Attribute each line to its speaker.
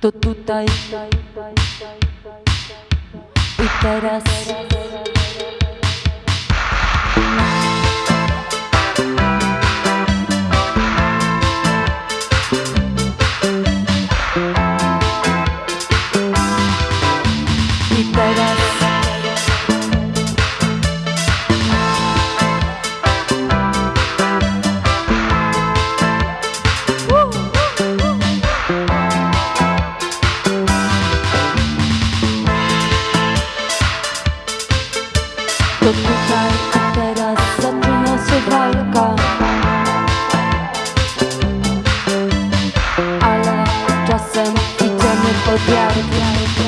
Speaker 1: to tutaj i teraz. to tutaj i teraz zaczyna się Ale czasem idziemy pod wiarkę